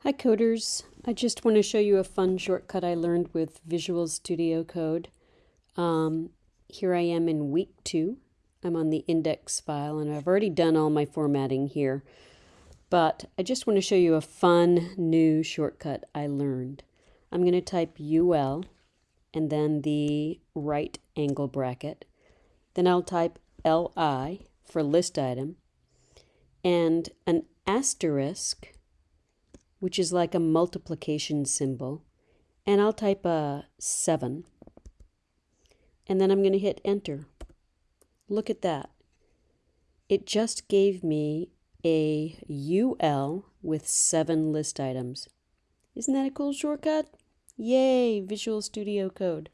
Hi coders, I just want to show you a fun shortcut I learned with Visual Studio Code. Um, here I am in week two. I'm on the index file and I've already done all my formatting here. But I just want to show you a fun new shortcut I learned. I'm going to type UL and then the right angle bracket. Then I'll type LI for list item and an asterisk which is like a multiplication symbol, and I'll type a 7. And then I'm going to hit enter. Look at that. It just gave me a UL with seven list items. Isn't that a cool shortcut? Yay, Visual Studio Code.